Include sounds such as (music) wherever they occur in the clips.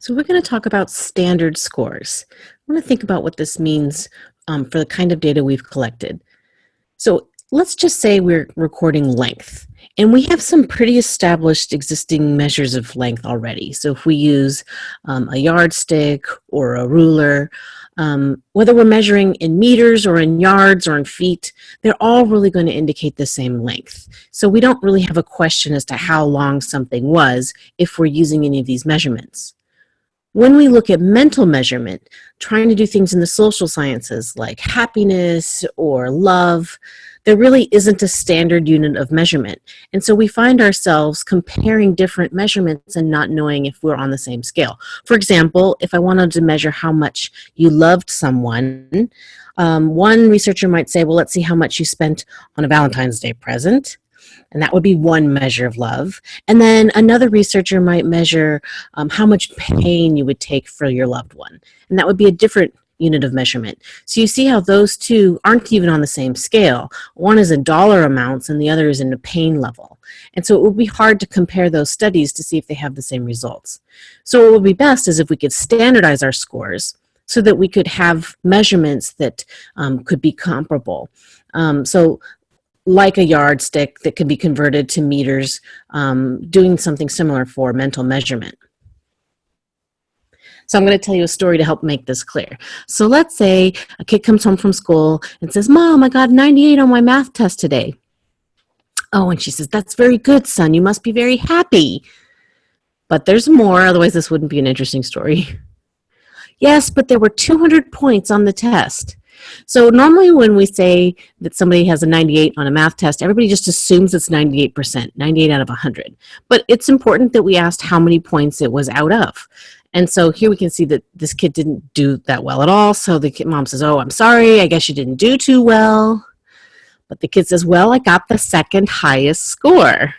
So we're going to talk about standard scores. I want to think about what this means um, for the kind of data we've collected. So let's just say we're recording length. And we have some pretty established existing measures of length already. So if we use um, a yardstick or a ruler, um, whether we're measuring in meters or in yards or in feet, they're all really going to indicate the same length. So we don't really have a question as to how long something was if we're using any of these measurements. When we look at mental measurement, trying to do things in the social sciences like happiness or love, there really isn't a standard unit of measurement. And so we find ourselves comparing different measurements and not knowing if we're on the same scale. For example, if I wanted to measure how much you loved someone, um, one researcher might say, well, let's see how much you spent on a Valentine's Day present and that would be one measure of love. And then another researcher might measure um, how much pain you would take for your loved one, and that would be a different unit of measurement. So you see how those two aren't even on the same scale. One is in dollar amounts and the other is in a pain level. And so it would be hard to compare those studies to see if they have the same results. So what would be best is if we could standardize our scores so that we could have measurements that um, could be comparable. Um, so like a yardstick that can be converted to meters, um, doing something similar for mental measurement. So I'm going to tell you a story to help make this clear. So let's say a kid comes home from school and says, Mom, I got 98 on my math test today. Oh, and she says, that's very good, son. You must be very happy. But there's more, otherwise this wouldn't be an interesting story. (laughs) yes, but there were 200 points on the test. So normally when we say that somebody has a 98 on a math test, everybody just assumes it's 98%, 98 out of 100. But it's important that we asked how many points it was out of. And so here we can see that this kid didn't do that well at all. So the kid, mom says, oh, I'm sorry, I guess you didn't do too well. But the kid says, well, I got the second highest score.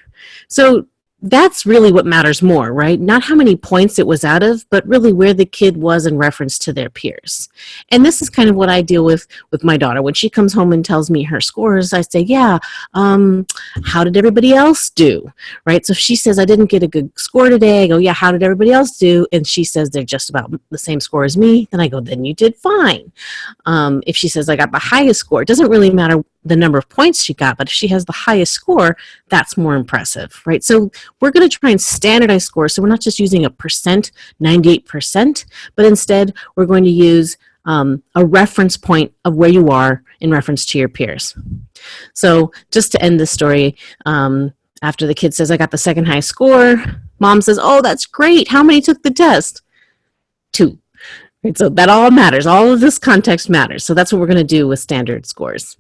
So that's really what matters more, right? Not how many points it was out of, but really where the kid was in reference to their peers. And this is kind of what I deal with with my daughter. When she comes home and tells me her scores, I say, yeah, um, how did everybody else do, right? So if she says, I didn't get a good score today, I go, yeah, how did everybody else do? And she says they're just about the same score as me, then I go, then you did fine. Um, if she says I got the highest score, it doesn't really matter the number of points she got, but if she has the highest score, that's more impressive, right? So we're going to try and standardize scores. So we're not just using a percent, 98%, but instead we're going to use um, a reference point of where you are in reference to your peers. So just to end the story, um, after the kid says, I got the second highest score, mom says, oh, that's great. How many took the test? Two. Right, so that all matters. All of this context matters. So that's what we're going to do with standard scores.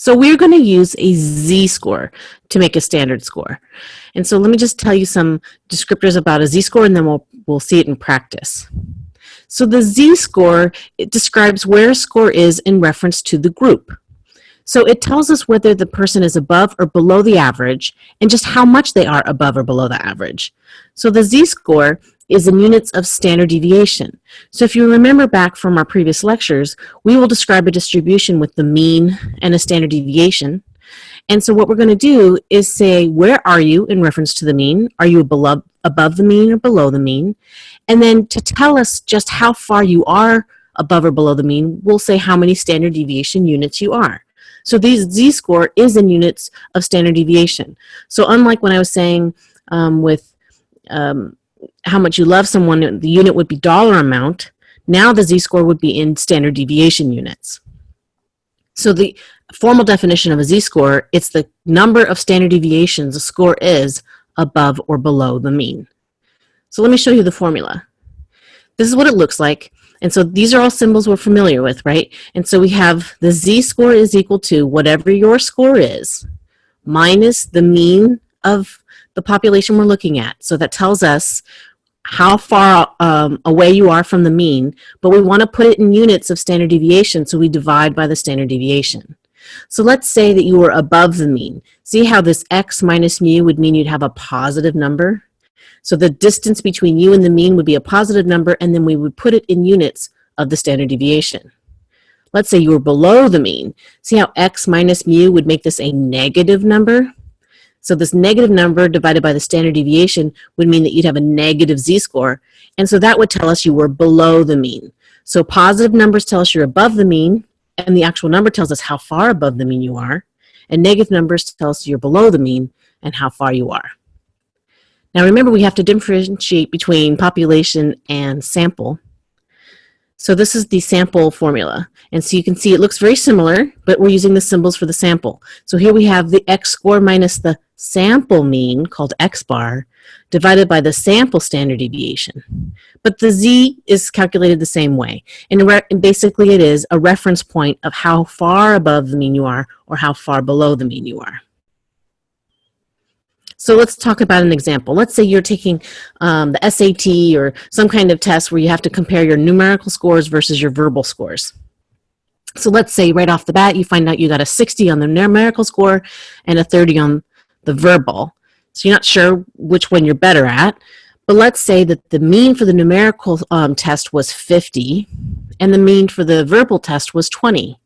So we're going to use a z-score to make a standard score. And so let me just tell you some descriptors about a z-score and then we'll, we'll see it in practice. So the z-score, it describes where a score is in reference to the group. So it tells us whether the person is above or below the average and just how much they are above or below the average. So the z-score is in units of standard deviation. So if you remember back from our previous lectures, we will describe a distribution with the mean and a standard deviation. And so what we're going to do is say, where are you in reference to the mean? Are you above the mean or below the mean? And then to tell us just how far you are above or below the mean, we'll say how many standard deviation units you are. So these z-score is in units of standard deviation. So unlike when I was saying um, with um, how much you love someone, the unit would be dollar amount. Now the z-score would be in standard deviation units. So the formal definition of a z-score, it's the number of standard deviations a score is above or below the mean. So let me show you the formula. This is what it looks like. And so these are all symbols we're familiar with, right? And so we have the z-score is equal to whatever your score is minus the mean of the population we're looking at. So that tells us how far um, away you are from the mean, but we want to put it in units of standard deviation, so we divide by the standard deviation. So let's say that you were above the mean. See how this x minus mu would mean you'd have a positive number? So the distance between you and the mean would be a positive number, and then we would put it in units of the standard deviation. Let's say you were below the mean. See how x minus mu would make this a negative number? So this negative number divided by the standard deviation would mean that you'd have a negative z-score. And so that would tell us you were below the mean. So positive numbers tell us you're above the mean, and the actual number tells us how far above the mean you are. And negative numbers tell us you're below the mean and how far you are. Now remember, we have to differentiate between population and sample. So this is the sample formula. And so you can see it looks very similar, but we're using the symbols for the sample. So here we have the x score minus the sample mean, called x bar, divided by the sample standard deviation. But the z is calculated the same way. And, basically it is a reference point of how far above the mean you are or how far below the mean you are. So let's talk about an example. Let's say you're taking um, the SAT or some kind of test where you have to compare your numerical scores versus your verbal scores. So let's say right off the bat you find out you got a 60 on the numerical score and a 30 on the verbal. So you're not sure which one you're better at. But let's say that the mean for the numerical um, test was 50 and the mean for the verbal test was 20.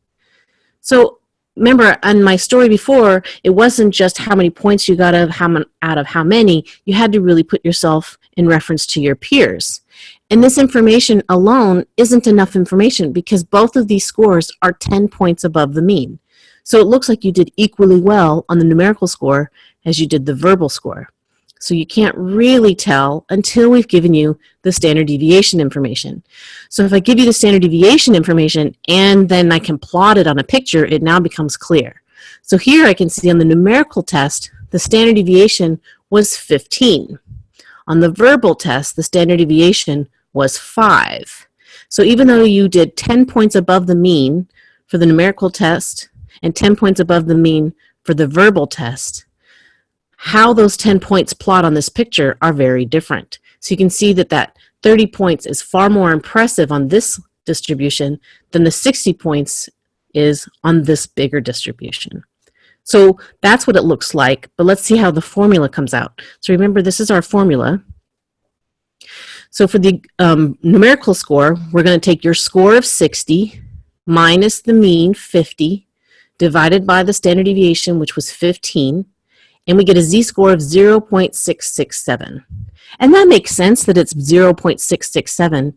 So remember on my story before, it wasn't just how many points you got of how, many, out of how many, you had to really put yourself in reference to your peers. And this information alone isn't enough information because both of these scores are 10 points above the mean. So it looks like you did equally well on the numerical score as you did the verbal score. So you can't really tell until we've given you the standard deviation information. So if I give you the standard deviation information and then I can plot it on a picture, it now becomes clear. So here I can see on the numerical test, the standard deviation was 15. On the verbal test, the standard deviation was 5. So even though you did 10 points above the mean for the numerical test and 10 points above the mean for the verbal test, how those 10 points plot on this picture are very different. So you can see that that 30 points is far more impressive on this distribution than the 60 points is on this bigger distribution. So that's what it looks like, but let's see how the formula comes out. So remember, this is our formula. So for the um, numerical score, we're going to take your score of 60 minus the mean, 50, divided by the standard deviation, which was 15, and we get a z-score of 0.667. And that makes sense that it's 0.667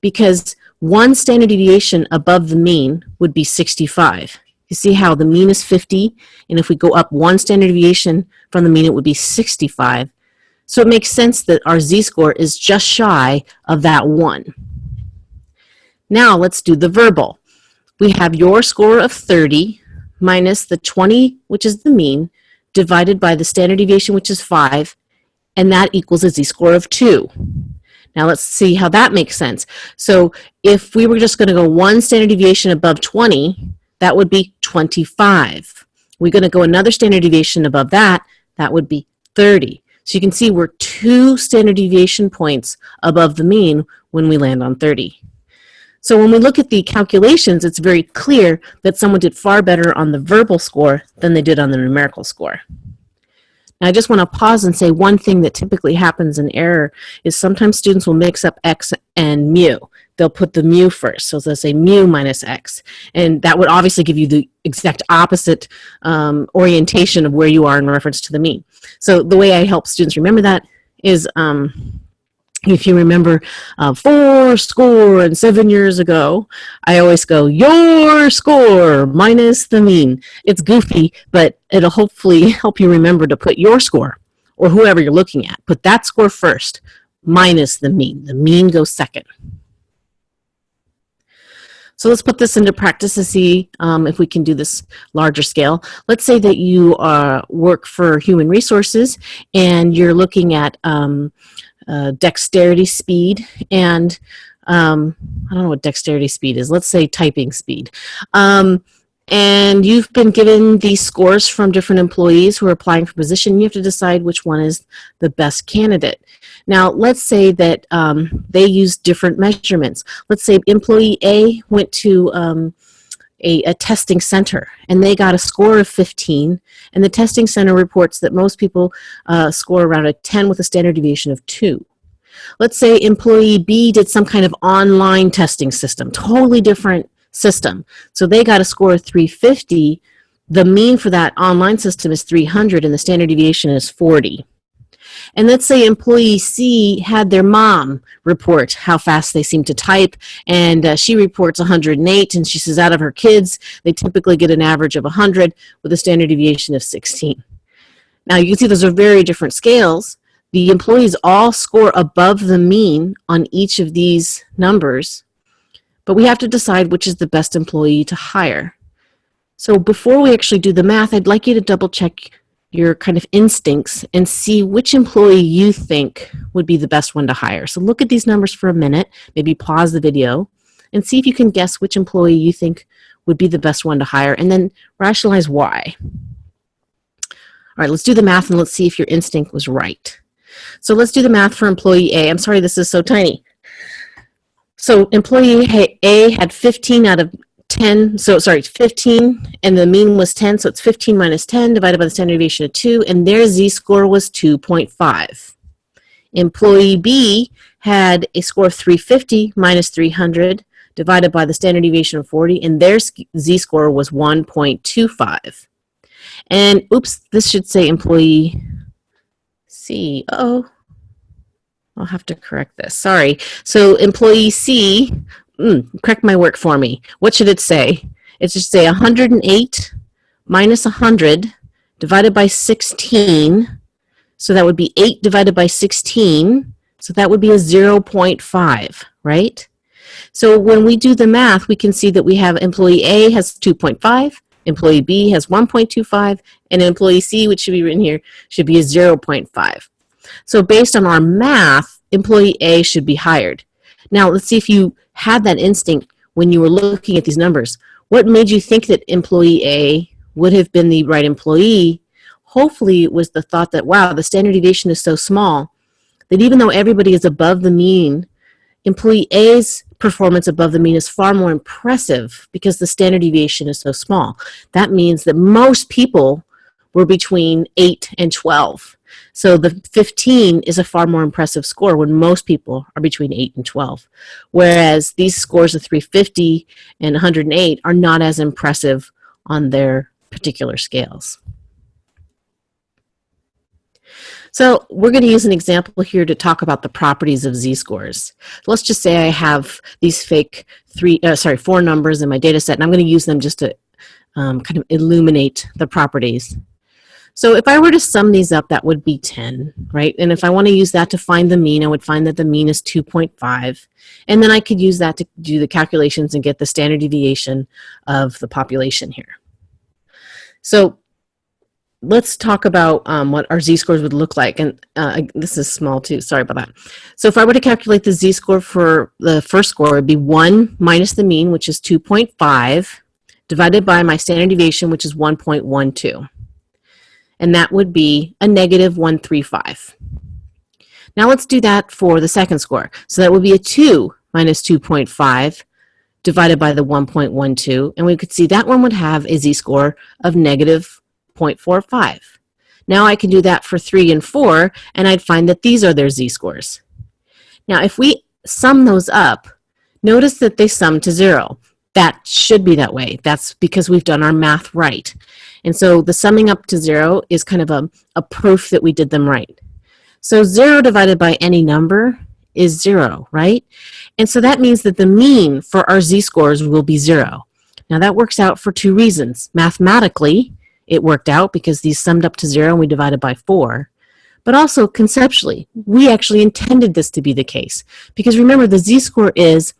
because one standard deviation above the mean would be 65. You see how the mean is 50, and if we go up one standard deviation from the mean, it would be 65. So it makes sense that our z-score is just shy of that one. Now let's do the verbal. We have your score of 30 minus the 20, which is the mean, divided by the standard deviation, which is 5, and that equals a z-score of 2. Now let's see how that makes sense. So if we were just going to go one standard deviation above 20, that would be 25. We're going to go another standard deviation above that, that would be 30. So you can see we're two standard deviation points above the mean when we land on 30. So when we look at the calculations, it's very clear that someone did far better on the verbal score than they did on the numerical score. Now I just want to pause and say one thing that typically happens in error is sometimes students will mix up x and mu. They'll put the mu first, so they'll say mu minus x. And that would obviously give you the exact opposite um, orientation of where you are in reference to the mean. So the way I help students remember that is um, if you remember uh, four score and seven years ago, I always go, your score minus the mean. It's goofy, but it'll hopefully (laughs) help you remember to put your score or whoever you're looking at. Put that score first minus the mean. The mean goes second. So let's put this into practice to see um, if we can do this larger scale. Let's say that you uh, work for human resources and you're looking at um, uh, dexterity speed and um, I don't know what dexterity speed is. Let's say typing speed. Um, and you've been given these scores from different employees who are applying for position. You have to decide which one is the best candidate. Now, let's say that um, they use different measurements. Let's say employee A went to um, a, a, testing center and they got a score of 15 and the testing center reports that most people uh, score around a 10 with a standard deviation of 2. Let's say employee B did some kind of online testing system, totally different system. So they got a score of 350 the mean for that online system is 300 and the standard deviation is 40. And let's say employee C had their mom report how fast they seem to type, and uh, she reports 108, and she says out of her kids, they typically get an average of 100 with a standard deviation of 16. Now you can see those are very different scales. The employees all score above the mean on each of these numbers, but we have to decide which is the best employee to hire. So before we actually do the math, I'd like you to double check your kind of instincts and see which employee you think would be the best one to hire. So look at these numbers for a minute, maybe pause the video, and see if you can guess which employee you think would be the best one to hire, and then rationalize why. All right, let's do the math and let's see if your instinct was right. So let's do the math for employee A. I'm sorry this is so tiny. So employee A had 15 out of 10, so sorry, 15, and the mean was 10, so it's 15 minus 10 divided by the standard deviation of 2, and their z-score was 2.5. Employee B had a score of 350 minus 300 divided by the standard deviation of 40, and their z-score was 1.25. And oops, this should say employee C. Uh oh I'll have to correct this. Sorry. So employee C mm, correct my work for me. What should it say? It should say 108 minus 100 divided by 16. So that would be 8 divided by 16. So that would be a 0.5, right? So when we do the math, we can see that we have employee A has 2.5, employee B has 1.25, and employee C, which should be written here, should be a 0.5. So based on our math, employee A should be hired. Now let's see if you had that instinct when you were looking at these numbers. What made you think that employee A would have been the right employee? Hopefully it was the thought that, wow, the standard deviation is so small that even though everybody is above the mean, employee A's performance above the mean is far more impressive because the standard deviation is so small. That means that most people were between 8 and 12. So the 15 is a far more impressive score when most people are between 8 and 12. Whereas these scores of 350 and 108 are not as impressive on their particular scales. So we're going to use an example here to talk about the properties of z-scores. Let's just say I have these fake three, uh, sorry, four numbers in my data set, and I'm going to use them just to um, kind of illuminate the properties. So if I were to sum these up, that would be 10, right? And if I want to use that to find the mean, I would find that the mean is 2.5. And then I could use that to do the calculations and get the standard deviation of the population here. So let's talk about um, what our z-scores would look like. And uh, this is small too, sorry about that. So if I were to calculate the z-score for the first score, it would be 1 minus the mean, which is 2.5, divided by my standard deviation, which is 1.12 and that would be a negative 135. Now let's do that for the second score. So that would be a 2 minus 2.5 divided by the 1.12, and we could see that one would have a z-score of negative 0.45. Now I can do that for 3 and 4, and I'd find that these are their z-scores. Now if we sum those up, notice that they sum to 0. That should be that way. That's because we've done our math right. And so the summing up to zero is kind of a, a proof that we did them right. So zero divided by any number is zero, right? And so that means that the mean for our z-scores will be zero. Now that works out for two reasons. Mathematically, it worked out because these summed up to zero and we divided by four. But also conceptually, we actually intended this to be the case. Because remember, the z-score is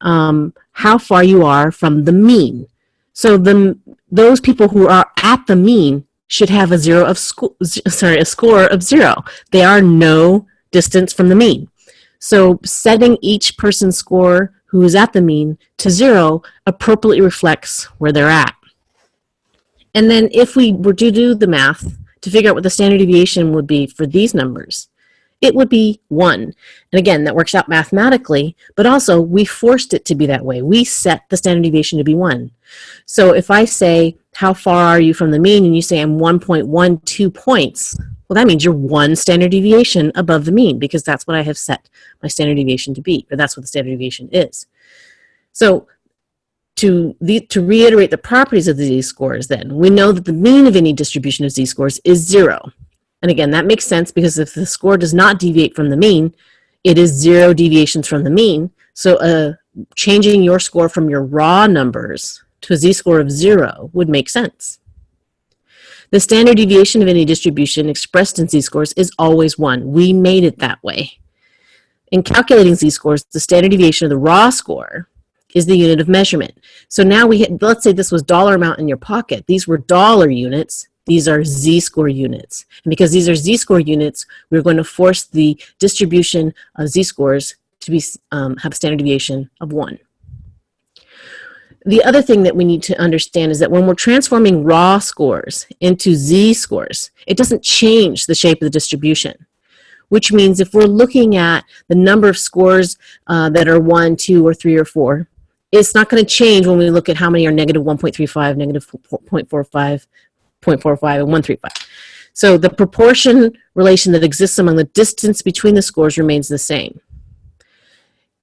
um, how far you are from the mean. So the, those people who are at the mean should have a zero of school, sorry, a score of zero. They are no distance from the mean. So setting each person's score who is at the mean to zero appropriately reflects where they're at. And then if we were to do the math to figure out what the standard deviation would be for these numbers, it would be one. And again, that works out mathematically, but also we forced it to be that way. We set the standard deviation to be one. So if I say, how far are you from the mean? And you say I'm 1.12 points. Well, that means you're one standard deviation above the mean because that's what I have set my standard deviation to be, or that's what the standard deviation is. So to, the, to reiterate the properties of the z-scores then, we know that the mean of any distribution of z-scores is zero. And again, that makes sense because if the score does not deviate from the mean, it is zero deviations from the mean. So uh, changing your score from your raw numbers to a z-score of zero would make sense. The standard deviation of any distribution expressed in z-scores is always one. We made it that way. In calculating z-scores, the standard deviation of the raw score is the unit of measurement. So now we hit, let's say this was dollar amount in your pocket. These were dollar units. These are z-score units. And because these are z-score units, we're going to force the distribution of z-scores to be, um, have a standard deviation of one. The other thing that we need to understand is that when we're transforming raw scores into z-scores, it doesn't change the shape of the distribution which means if we're looking at the number of scores uh, that are one, two, or three, or four, it's not going to change when we look at how many are negative 1.35, negative 0.45, 0.45, and 135. So the proportion relation that exists among the distance between the scores remains the same.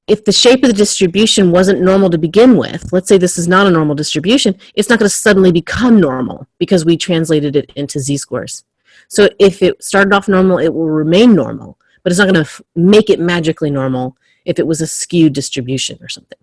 If the shape of the distribution wasn't normal to begin with, let's say this is not a normal distribution, it's not going to suddenly become normal because we translated it into z-scores. So if it started off normal, it will remain normal, but it's not going to make it magically normal if it was a skewed distribution or something.